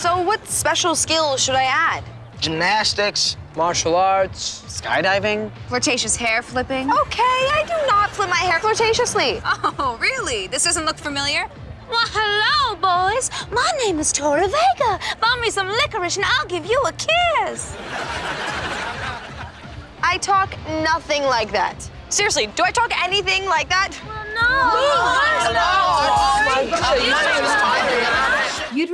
So what special skills should I add? Gymnastics. Martial arts, skydiving. Flirtatious hair flipping? Okay, I do not flip my hair flirtatiously. Oh, really? This doesn't look familiar? Well, hello, boys. My name is Tori Vega. Buy me some licorice and I'll give you a kiss. I talk nothing like that. Seriously, do I talk anything like that? You'd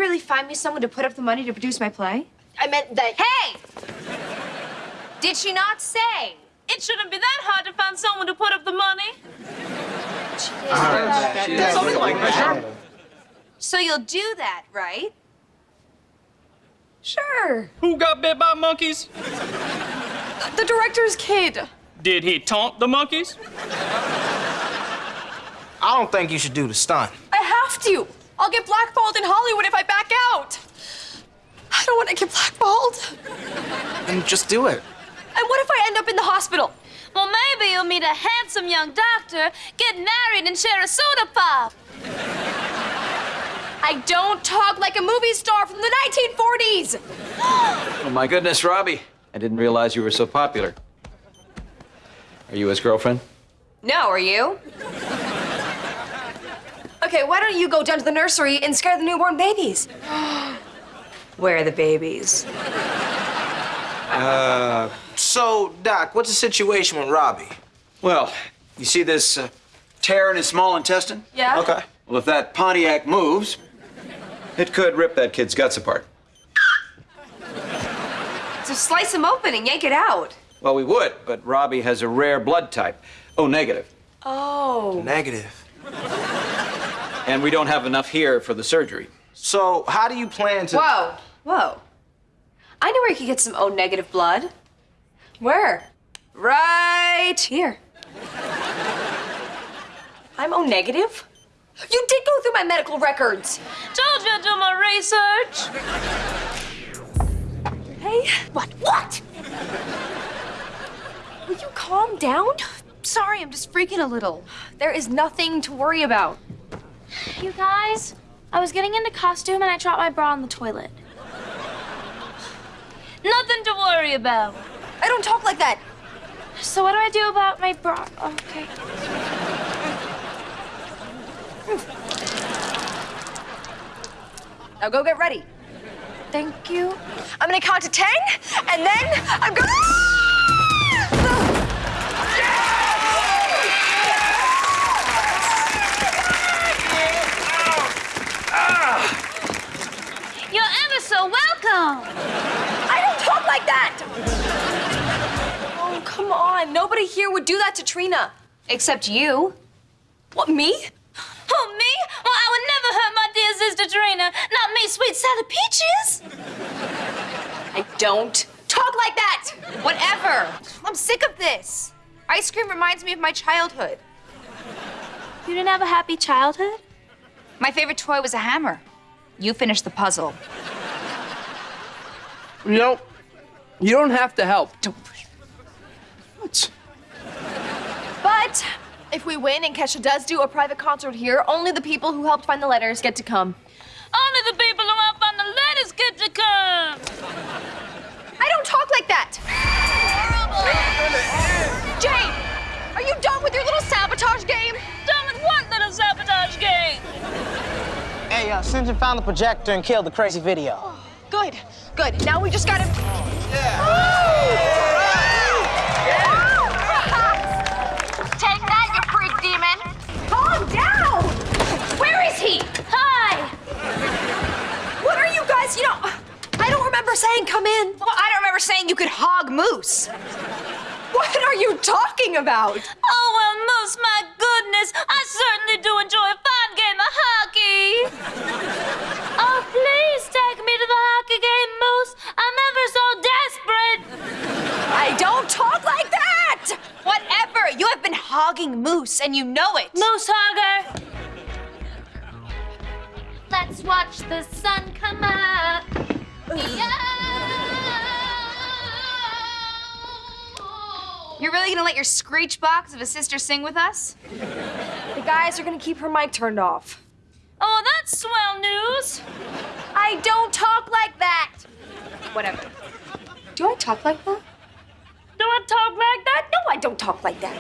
really find me someone to put up the money to produce my play? I meant that. Hey! Did she not say? It shouldn't be that hard to find someone to put up the money. Something like that. So you'll do that, right? Sure. Who got bit by monkeys? The director's kid. Did he taunt the monkeys? I don't think you should do the stunt. I have to. I'll get blackballed in Hollywood if I back out. I want to get blackballed. And just do it. And what if I end up in the hospital? Well, maybe you'll meet a handsome young doctor, get married, and share a soda pop. I don't talk like a movie star from the 1940s. Oh, my goodness, Robbie. I didn't realize you were so popular. Are you his girlfriend? No, are you? Okay, why don't you go down to the nursery and scare the newborn babies? Where are the babies? Uh, So, Doc, what's the situation with Robbie? Well, you see this uh, tear in his small intestine? Yeah? Okay. Well, if that Pontiac moves, it could rip that kid's guts apart. So slice him open and yank it out. Well, we would, but Robbie has a rare blood type. Oh, negative. Oh. Negative. And we don't have enough here for the surgery. So, how do you plan to? Whoa. Whoa. I know where you could get some O negative blood. Where? Right here. I'm O negative? You did go through my medical records. Told you to do my research. Hey, what? What? Will you calm down? Sorry, I'm just freaking a little. There is nothing to worry about. You guys, I was getting into costume and I dropped my bra in the toilet. Nothing to worry about. I don't talk like that. So what do I do about my bra? Okay. Now go get ready. Thank you. I'm gonna count to ten, and then I'm gonna. Like that. Oh, come on. Nobody here would do that to Trina. Except you. What, me? Oh, me? Well, I would never hurt my dear sister Trina. Not me, sweet Sally Peaches. I don't talk like that. Whatever. I'm sick of this. Ice cream reminds me of my childhood. You didn't have a happy childhood? My favorite toy was a hammer. You finished the puzzle. You know, you don't have to help. Don't. What? But if we win and Kesha does do a private concert here, only the people who helped find the letters get to come. Only the people who helped find the letters get to come. I don't talk like that. Jade, are you done with your little sabotage game? Done with what little sabotage game? Hey, uh, Sinjin found the projector and killed the crazy video. Good, good. Now we just gotta. Oh, Take that, you freak demon. Calm down! Where is he? Hi. What are you guys? You know, I don't remember saying come in. Well, I don't remember saying you could hog moose. What are you talking about? Oh, well, Moose, my goodness. I certainly do enjoy a fine game of hockey. Been hogging moose, and you know it. Moose hogger. Let's watch the sun come up. You're really gonna let your screech box of a sister sing with us? The guys are gonna keep her mic turned off. Oh, that's swell news. I don't talk like that. Whatever. Do I talk like that? Do I talk like that? No, I don't talk like that.